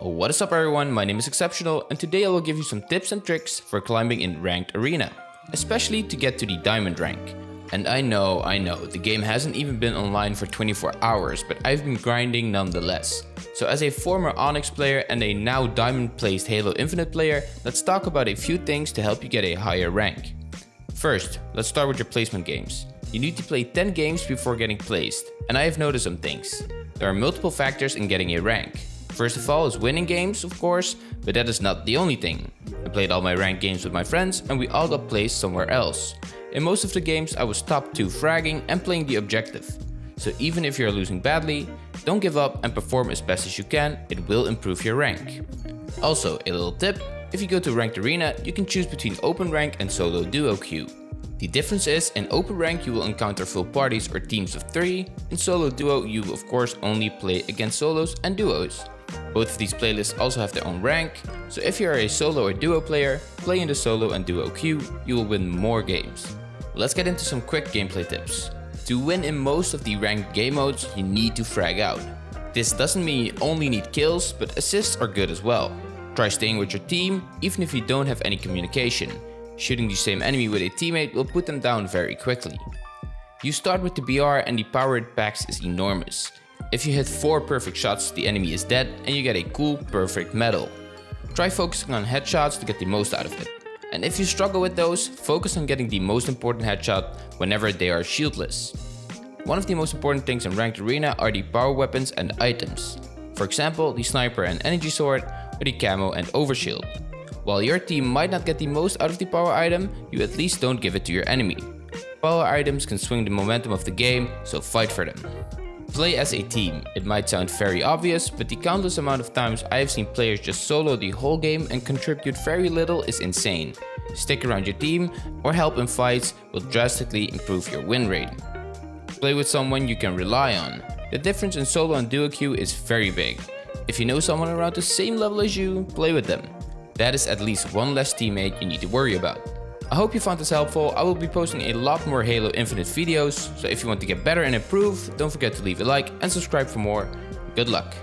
What is up everyone, my name is Exceptional and today I will give you some tips and tricks for climbing in Ranked Arena, especially to get to the Diamond rank. And I know, I know, the game hasn't even been online for 24 hours, but I've been grinding nonetheless. So as a former Onyx player and a now Diamond placed Halo Infinite player, let's talk about a few things to help you get a higher rank. First, let's start with your placement games. You need to play 10 games before getting placed, and I have noticed some things. There are multiple factors in getting a rank. First of all is winning games, of course, but that is not the only thing. I played all my ranked games with my friends and we all got placed somewhere else. In most of the games I was top 2 fragging and playing the objective. So even if you're losing badly, don't give up and perform as best as you can, it will improve your rank. Also, a little tip, if you go to Ranked Arena, you can choose between Open Rank and Solo Duo Queue. The difference is, in Open Rank you will encounter full parties or teams of 3, in Solo Duo you of course only play against solos and duos. Both of these playlists also have their own rank, so if you are a solo or duo player, play in the solo and duo queue, you will win more games. Let's get into some quick gameplay tips. To win in most of the ranked game modes, you need to frag out. This doesn't mean you only need kills, but assists are good as well. Try staying with your team, even if you don't have any communication. Shooting the same enemy with a teammate will put them down very quickly. You start with the BR and the power it packs is enormous. If you hit 4 perfect shots, the enemy is dead and you get a cool perfect medal. Try focusing on headshots to get the most out of it. And if you struggle with those, focus on getting the most important headshot whenever they are shieldless. One of the most important things in Ranked Arena are the power weapons and items. For example, the sniper and energy sword, or the camo and overshield. While your team might not get the most out of the power item, you at least don't give it to your enemy. Power items can swing the momentum of the game, so fight for them. Play as a team. It might sound very obvious, but the countless amount of times I have seen players just solo the whole game and contribute very little is insane. Stick around your team or help in fights will drastically improve your win rate. Play with someone you can rely on. The difference in solo and duo queue is very big. If you know someone around the same level as you, play with them. That is at least one less teammate you need to worry about. I hope you found this helpful. I will be posting a lot more Halo Infinite videos, so if you want to get better and improve, don't forget to leave a like and subscribe for more. Good luck!